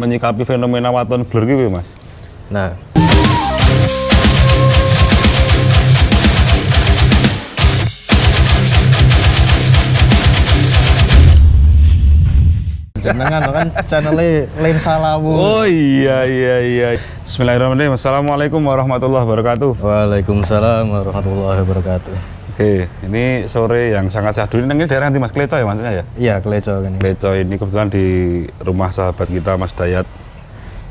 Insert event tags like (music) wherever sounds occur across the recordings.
menyikapi fenomena waton blur gitu mas? Nah, jenengan kan channelnya Lensa Lawu. oh iya iya iya. Bismillahirrahmanirrahim. Assalamualaikum warahmatullahi wabarakatuh. Waalaikumsalam warahmatullahi wabarakatuh. Oke, ini sore yang sangat syahdu. Ini daerah nanti Mas Kleco ya maksudnya ya? Iya, Kleco kan. ini. Kleco ini kebetulan di rumah sahabat kita Mas Dayat.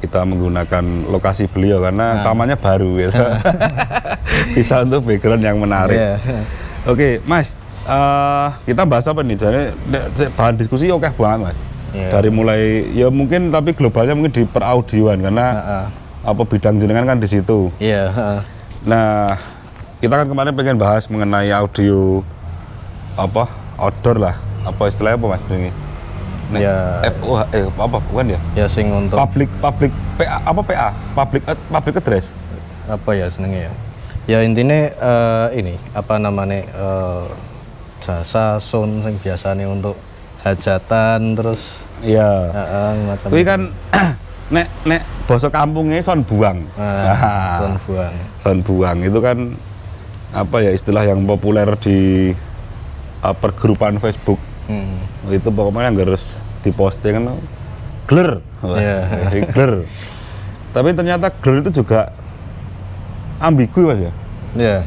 Kita menggunakan lokasi beliau karena tamannya baru gitu. (laughs) Bisa untuk background yang menarik. Iya. Oke, Mas. eh, kita bahas apa nih? Jadi bahan diskusi oke banget, Mas. Iya. Dari mulai ya mungkin tapi globalnya mungkin di peraudioan karena Heeh. apa bidang jenengan kan di situ. Iya, heeh. Nah, kita kan kemarin pengen bahas mengenai audio apa outdoor lah, apa istilahnya apa mas ini? Nek, Ya. FOH, eh apa bukan ya? Ya sing untuk Public public PA apa PA? Public public address. apa ya senengnya ya ya intinya eh, ini apa namanya eh, jasa sound yang biasanya untuk hajatan terus Iya. eh, macam Tapi kan (clears throat) nek nek bosok kampungnya son buang. nah, (laughs) sound buang son buang itu kan apa ya istilah yang populer di uh, pergrupan Facebook. hmm. itu pokoknya yang harus diposting kan gler Iya. Jadi gler tapi ternyata gler itu juga ambigu mas ya ya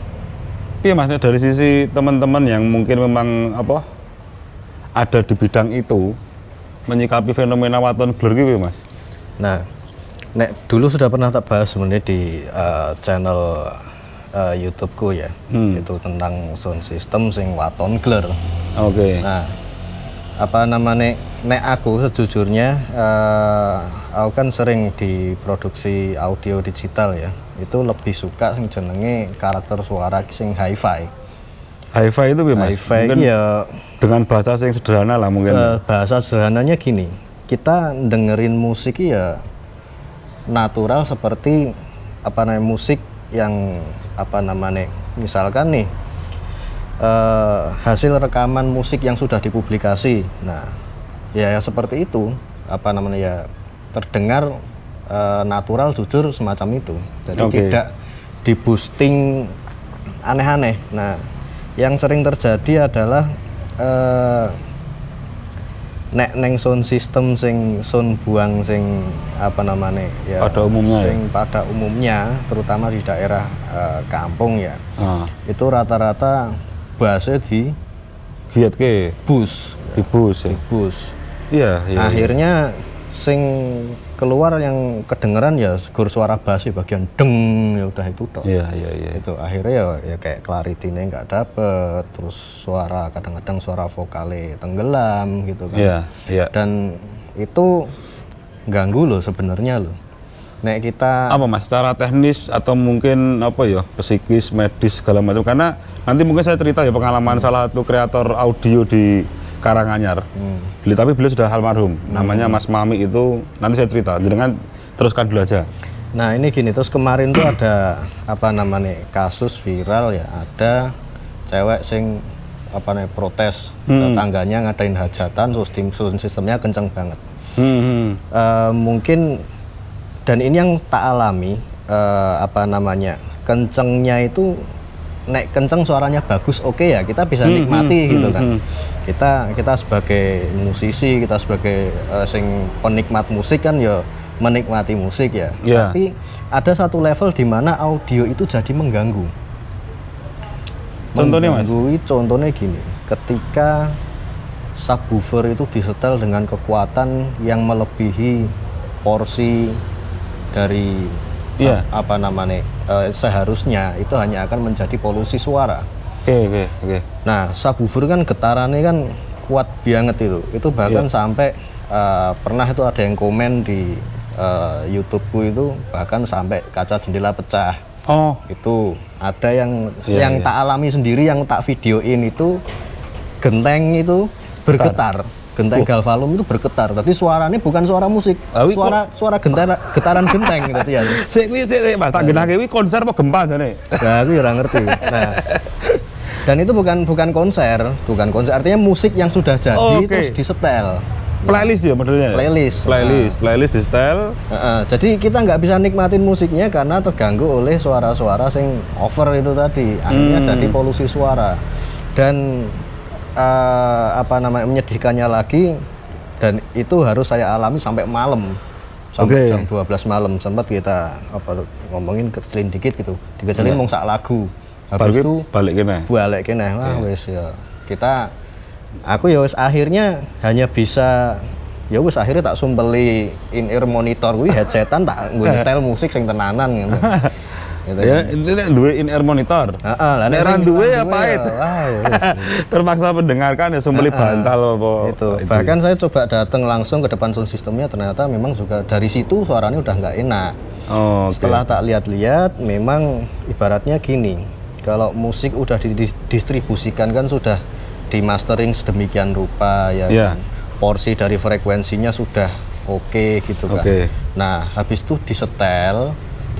iya mas dari sisi teman-teman yang mungkin memang apa ada di bidang itu menyikapi fenomena waton gler gitu mas nah nek dulu sudah pernah tak bahas sebenarnya di eh, channel eh, YouTubeku ya Hmm. itu tentang sound system sing waton glare oke Nah, apa namanya nek aku sejujurnya eh, aku kan sering diproduksi audio digital ya. Itu lebih suka sing jenenge karakter suara sing hi-fi. hi-fi itu mas Hi-fi mungkin ya dengan bahasa yang sederhana lah mungkin eh, bahasa sederhananya gini. Kita dengerin musik ya natural seperti apa namanya musik yang apa namanya misalkan nih eh, hasil rekaman musik yang sudah dipublikasi. Nah, ya, seperti itu apa namanya ya terdengar eh, natural jujur semacam itu. Jadi Oke. tidak di boosting aneh-aneh. Nah, yang sering terjadi adalah eh, nek neng sound system sing sound buang sing apa namanya ya Pada umumnya ya? sing pada umumnya terutama di daerah eh, kampung ya. Ah, itu rata-rata bassnya di giat ke bus. Di bus ya? Di bus. Iya iya iya. akhirnya sing keluar yang kedengeran ya gur suara bass ya, bagian deng ya udah itu dong iya iya iya. Itu akhirnya ya, ya kayak clarity-nya nggak dapet terus suara kadang-kadang suara vokalnya tenggelam gitu kan. Iya iya. Dan itu ganggu loh sebenarnya loh. Nek kita apa mas? Secara teknis atau mungkin apa ya psikis medis segala macam. Karena nanti mungkin saya cerita ya pengalaman salah satu kreator audio di Karanganyar. Hmm, Beli- tapi beliau sudah almarhum. Namanya Mas Mami itu nanti saya cerita. Jangan teruskan dulu aja. Nah ini gini terus kemarin tuh ada apa namanya kasus viral ya. Ada cewek sing apa namanya protes. Hmm. tetangganya ngadain hajatan sistem sound sistemnya kenceng banget. Hmm, hmm. Eh, mungkin dan ini yang tak alami eh, apa namanya kencengnya itu nek kenceng suaranya bagus oke ya kita bisa Hmm, nikmati hmm, gitu hmm, kan hmm. kita kita sebagai musisi kita sebagai eh, sing penikmat musik kan ya menikmati musik ya Iya. tapi ada satu level di mana audio itu jadi mengganggu Contohnya, Mas? mengganggu contohnya gini ketika subwoofer itu disetel dengan kekuatan yang melebihi porsi dari Iya. a- apa namanya eh, seharusnya itu hanya akan menjadi polusi suara. oke oke oke Nah subwoofer kan getarannya kan kuat banget itu. Itu bahkan Iya. sampai eh, pernah itu ada yang komen di eh, YouTubeku itu bahkan sampai kaca jendela pecah. oh Itu ada yang Iya, yang iya. tak alami sendiri yang tak videoin itu genteng itu bergetar. Genteng galvalum itu bergetar. Tapi suaranya bukan suara musik. Ah, wi, suara suara gentara, getaran genteng gitu ya. sik kuwi sik sik, Mas tak genake kuwi konser apa gempa jane Nah, aku ya ora ngerti. Nah, dan itu bukan bukan konser, bukan konser. Artinya musik yang sudah jadi Oh, oke. terus disetel. Playlist ya modelnya? ya? Playlist. Playlist, playlist di setel. Heeh, jadi kita nggak bisa nikmatin musiknya karena terganggu oleh suara-suara sing over itu tadi. Akhirnya Hmm. jadi polusi suara. Dan eh, apa namanya menyedihkannya lagi dan itu harus saya alami sampai malam. Sampai Oke. jam 12 malam sempat kita apa ngomongin kecelin dikit gitu. Dikecelin mau sak lagu. Habis Balik, itu balik kene. balik kene wah wis ya kita aku ya wis akhirnya hanya bisa ya wis akhirnya tak sumpeli in ear monitor kuwi headsetan tak nggo nyetel musik sing tenanan gitu. (laughs) gitu. Ya, ini duwe in ear monitor. Heeh, lah Nek duwe ya pahit. ya, ya. (laughs) Terpaksa mendengarkan ya sembeli bantal apa. itu bahkan saya coba datang langsung ke depan sound systemnya ternyata memang juga dari situ suaranya udah nggak enak Oh, oke. setelah tak lihat-lihat memang ibaratnya gini kalau musik udah didistribusikan kan sudah di mastering sedemikian rupa ya Iya. kan? porsi dari frekuensinya sudah oke gitu kan Oke. nah habis itu disetel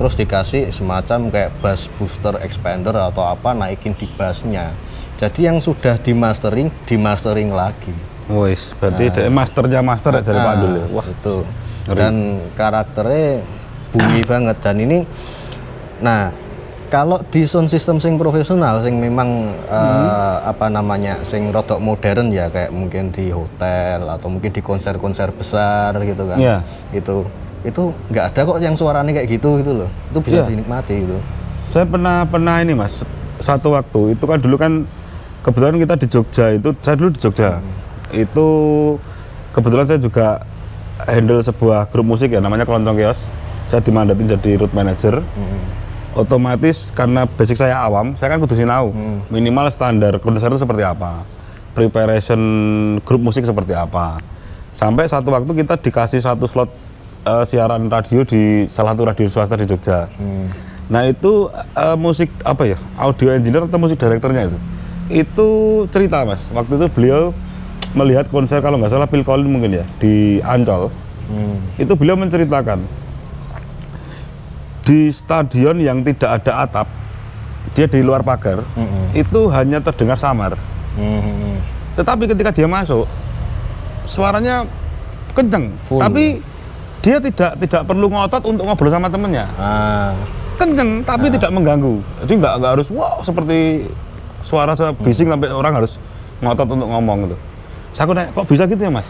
terus dikasih semacam kayak bass booster expander atau apa naikin di bassnya jadi yang sudah di mastering di mastering lagi Wis, berarti dia masternya master dari Pak Dul ya. Wah, itu ngeri. dan karakternya bunyi banget dan ini nah kalau di sound system sing profesional sing memang eh, Hmm. apa namanya sing rodok modern ya kayak mungkin di hotel atau mungkin di konser-konser besar gitu kan Iya. itu itu nggak ada kok yang suaranya kayak gitu gitu loh itu bisa Iya. dinikmati gitu Saya pernah pernah ini Mas, satu waktu itu kan dulu kan kebetulan kita di Jogja itu saya dulu di Jogja. Itu kebetulan saya juga handle sebuah grup musik ya namanya Kelontong Kios. Saya dimandatin jadi root manager. Otomatis karena basic saya awam, saya kan kudu sinau. Minimal standar konser itu seperti apa. Preparation grup musik seperti apa. Sampai satu waktu kita dikasih satu slot eh, siaran radio di salah satu radio swasta di Jogja. Hmm. Nah itu eh, musik apa ya audio engineer atau musik direkturnya itu itu cerita mas waktu itu beliau melihat konser kalau nggak salah Phil Collins mungkin ya di Ancol Hmm. itu beliau menceritakan di stadion yang tidak ada atap dia di luar pagar Mm-mm. itu hanya terdengar samar Hmm. tetapi ketika dia masuk suaranya kenceng Full. tapi dia tidak tidak perlu ngotot untuk ngobrol sama temennya. Ah. kenceng tapi tidak mengganggu. Jadi nggak nggak harus wow seperti suara suara bising sampai orang harus ngotot untuk ngomong gitu. Saya aku nanya kok bisa gitu ya mas